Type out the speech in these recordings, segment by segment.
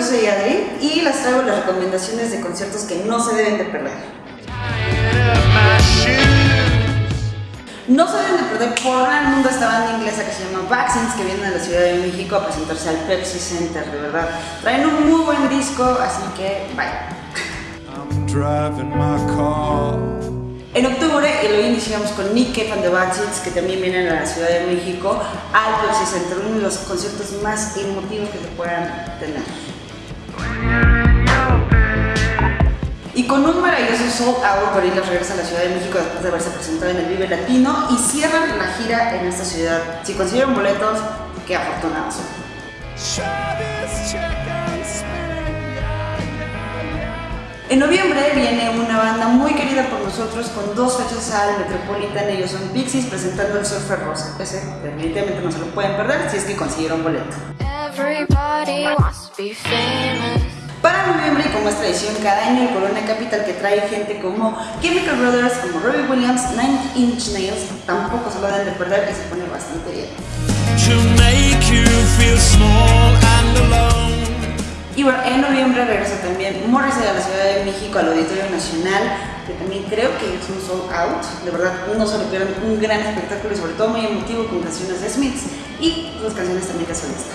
yo soy Adri y les traigo las recomendaciones de conciertos que no se deben de perder. No se deben de perder por el mundo esta banda inglesa que se llama Vaccines que viene a la Ciudad de México a presentarse al Pepsi Center, de verdad. Traen un muy buen disco, así que bye. En octubre, y lo iniciamos con Nick Cave and the que también vienen a la Ciudad de México, al Pepsi Center, uno de los conciertos más emotivos que se puedan tener. Y con un maravilloso sold out, Gorillaz regresa a la Ciudad de México después de haberse presentado en el Vive Latino y cierran la gira en esta ciudad. Si consiguieron boletos, qué afortunados son. En noviembre viene una banda muy querida por nosotros con dos fechas al Metropolitan. Ellos son Pixies presentando el Surfer Rosa. Ese definitivamente no se lo pueden perder si es que consiguieron boleto. Para noviembre, y como es tradición cada año, el Corona Capital que trae gente como Chemical Brothers, como Robbie Williams, Nine Inch Nails, tampoco se lo deben de perder y se pone bastante bien. Y bueno, en noviembre regresa también Morrissey a la Ciudad de México al Auditorio Nacional, que también creo que es un sold out. De verdad, no se lo pierdan, un gran espectáculo y sobre todo muy emotivo con canciones de Smiths y sus canciones también de solista.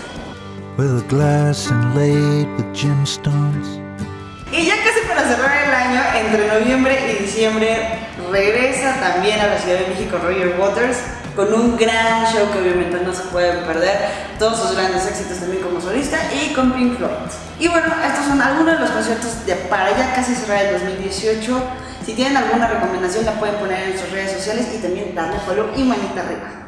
Y ya casi para cerrar el año, entre noviembre y diciembre, regresa también a la Ciudad de México Roger Waters con un gran show que obviamente no se pueden perder, todos sus grandes éxitos también como solista y con Pink Floyd. Y bueno, estos son algunos de los conciertos de para ya casi cerrar el 2018. Si tienen alguna recomendación la pueden poner en sus redes sociales y también darle follow y manita arriba.